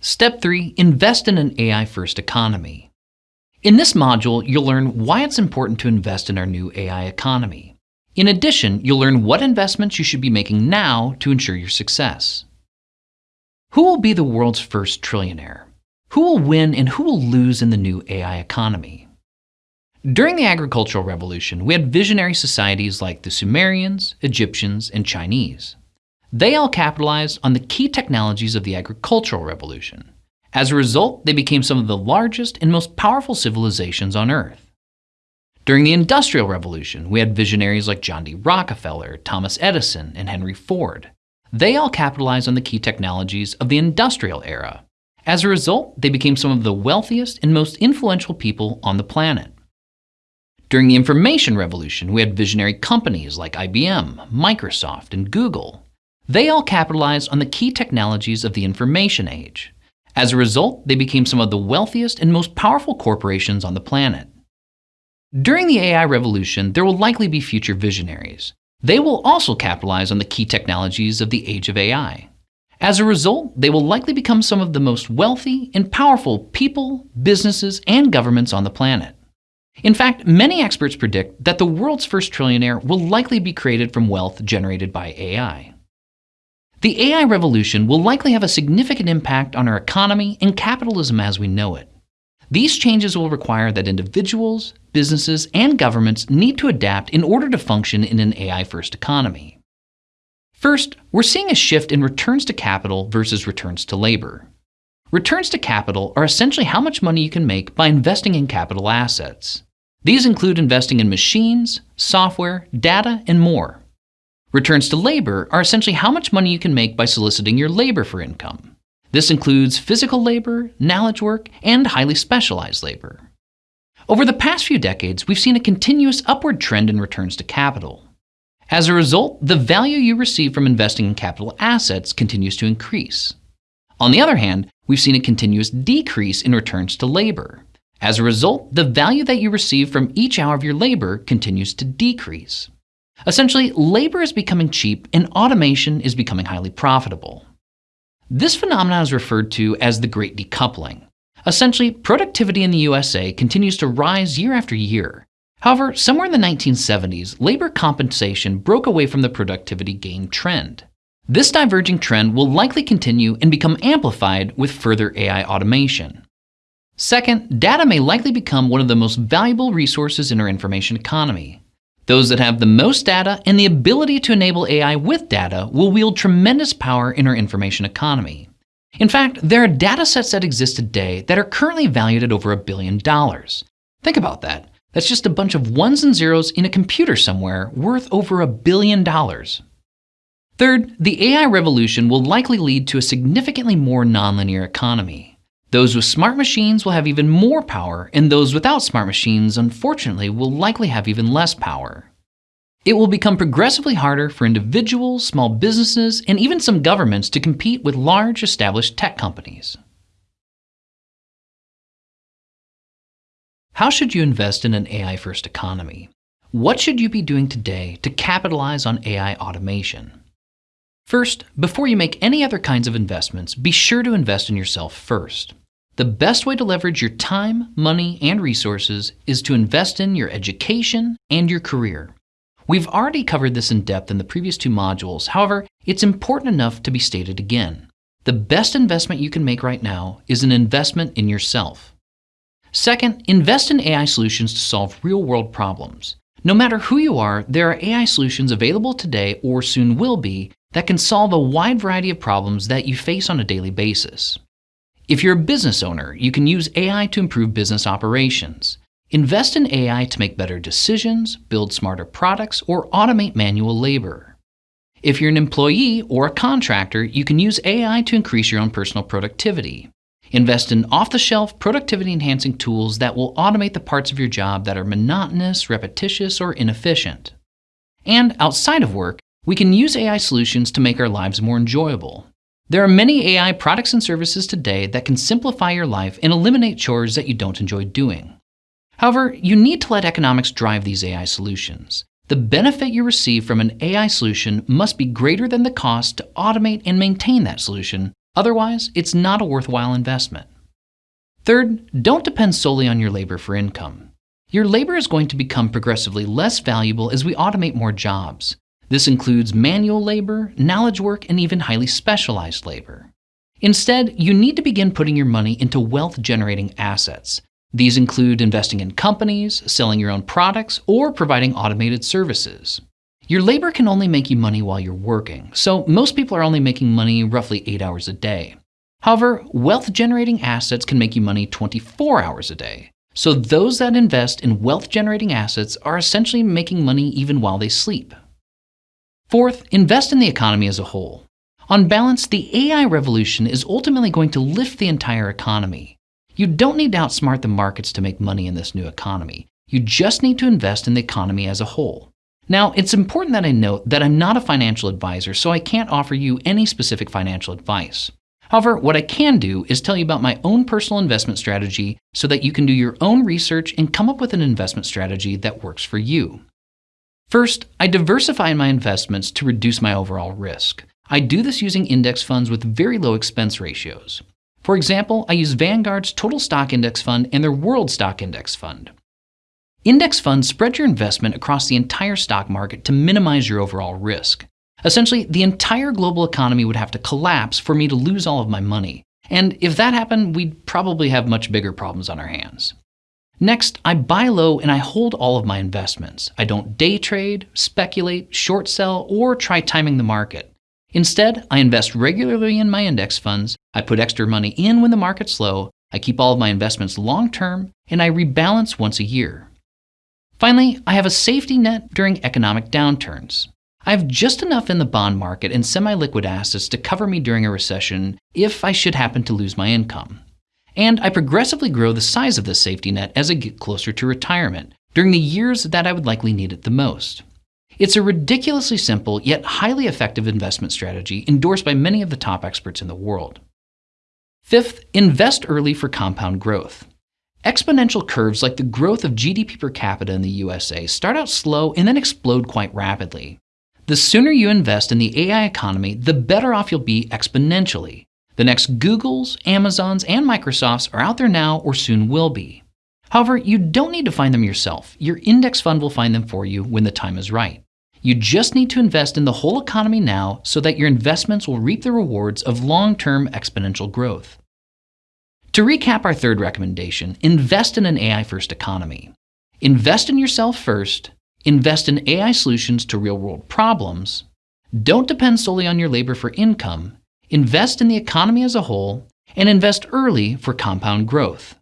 Step 3. Invest in an AI-first economy. In this module, you'll learn why it's important to invest in our new AI economy. In addition, you'll learn what investments you should be making now to ensure your success. Who will be the world's first trillionaire? Who will win and who will lose in the new AI economy? During the agricultural revolution, we had visionary societies like the Sumerians, Egyptians, and Chinese. They all capitalized on the key technologies of the agricultural revolution. As a result, they became some of the largest and most powerful civilizations on Earth. During the Industrial Revolution, we had visionaries like John D. Rockefeller, Thomas Edison, and Henry Ford. They all capitalized on the key technologies of the industrial era. As a result, they became some of the wealthiest and most influential people on the planet. During the information revolution, we had visionary companies like IBM, Microsoft, and Google. They all capitalized on the key technologies of the information age. As a result, they became some of the wealthiest and most powerful corporations on the planet. During the AI revolution, there will likely be future visionaries. They will also capitalize on the key technologies of the age of AI. As a result, they will likely become some of the most wealthy and powerful people, businesses, and governments on the planet. In fact, many experts predict that the world's first trillionaire will likely be created from wealth generated by AI. The AI revolution will likely have a significant impact on our economy and capitalism as we know it. These changes will require that individuals, businesses, and governments need to adapt in order to function in an AI-first economy. First, we're seeing a shift in returns to capital versus returns to labor. Returns to capital are essentially how much money you can make by investing in capital assets. These include investing in machines, software, data, and more. Returns to labor are essentially how much money you can make by soliciting your labor for income. This includes physical labor, knowledge work, and highly specialized labor. Over the past few decades, we've seen a continuous upward trend in returns to capital. As a result, the value you receive from investing in capital assets continues to increase. On the other hand, we've seen a continuous decrease in returns to labor. As a result, the value that you receive from each hour of your labor continues to decrease. Essentially, labor is becoming cheap and automation is becoming highly profitable. This phenomenon is referred to as the Great Decoupling. Essentially, productivity in the USA continues to rise year after year. However, somewhere in the 1970s, labor compensation broke away from the productivity gain trend. This diverging trend will likely continue and become amplified with further AI automation. Second, data may likely become one of the most valuable resources in our information economy. Those that have the most data and the ability to enable AI with data will wield tremendous power in our information economy. In fact, there are data sets that exist today that are currently valued at over a billion dollars. Think about that. That's just a bunch of ones and zeros in a computer somewhere worth over a billion dollars. Third, the AI revolution will likely lead to a significantly more nonlinear economy. Those with smart machines will have even more power, and those without smart machines, unfortunately, will likely have even less power. It will become progressively harder for individuals, small businesses, and even some governments to compete with large established tech companies. How should you invest in an AI-first economy? What should you be doing today to capitalize on AI automation? First, before you make any other kinds of investments, be sure to invest in yourself first. The best way to leverage your time, money, and resources is to invest in your education and your career. We've already covered this in depth in the previous two modules, however, it's important enough to be stated again. The best investment you can make right now is an investment in yourself. Second, invest in AI solutions to solve real-world problems. No matter who you are, there are AI solutions available today or soon will be that can solve a wide variety of problems that you face on a daily basis. If you're a business owner, you can use AI to improve business operations. Invest in AI to make better decisions, build smarter products, or automate manual labor. If you're an employee or a contractor, you can use AI to increase your own personal productivity. Invest in off-the-shelf productivity-enhancing tools that will automate the parts of your job that are monotonous, repetitious, or inefficient. And outside of work, we can use AI solutions to make our lives more enjoyable. There are many AI products and services today that can simplify your life and eliminate chores that you don't enjoy doing. However, you need to let economics drive these AI solutions. The benefit you receive from an AI solution must be greater than the cost to automate and maintain that solution, Otherwise, it's not a worthwhile investment. Third, don't depend solely on your labor for income. Your labor is going to become progressively less valuable as we automate more jobs. This includes manual labor, knowledge work, and even highly specialized labor. Instead, you need to begin putting your money into wealth generating assets. These include investing in companies, selling your own products, or providing automated services. Your labor can only make you money while you're working, so most people are only making money roughly 8 hours a day. However, wealth generating assets can make you money 24 hours a day. So those that invest in wealth generating assets are essentially making money even while they sleep. Fourth, invest in the economy as a whole. On balance, the AI revolution is ultimately going to lift the entire economy. You don't need to outsmart the markets to make money in this new economy. You just need to invest in the economy as a whole. Now, it's important that I note that I'm not a financial advisor, so I can't offer you any specific financial advice. However, what I can do is tell you about my own personal investment strategy so that you can do your own research and come up with an investment strategy that works for you. First, I diversify my investments to reduce my overall risk. I do this using index funds with very low expense ratios. For example, I use Vanguard's Total Stock Index Fund and their World Stock Index Fund. Index funds spread your investment across the entire stock market to minimize your overall risk. Essentially, the entire global economy would have to collapse for me to lose all of my money. And if that happened, we'd probably have much bigger problems on our hands. Next, I buy low and I hold all of my investments. I don't day trade, speculate, short sell, or try timing the market. Instead, I invest regularly in my index funds, I put extra money in when the market's low, I keep all of my investments long term, and I rebalance once a year. Finally, I have a safety net during economic downturns. I have just enough in the bond market and semi liquid assets to cover me during a recession if I should happen to lose my income. And I progressively grow the size of this safety net as I get closer to retirement, during the years that I would likely need it the most. It's a ridiculously simple yet highly effective investment strategy endorsed by many of the top experts in the world. Fifth, invest early for compound growth. Exponential curves like the growth of GDP per capita in the USA start out slow and then explode quite rapidly. The sooner you invest in the AI economy, the better off you'll be exponentially. The next Googles, Amazons, and Microsofts are out there now or soon will be. However, you don't need to find them yourself. Your index fund will find them for you when the time is right. You just need to invest in the whole economy now so that your investments will reap the rewards of long term exponential growth. To recap our third recommendation, invest in an AI first economy. Invest in yourself first, invest in AI solutions to real world problems, don't depend solely on your labor for income, invest in the economy as a whole, and invest early for compound growth.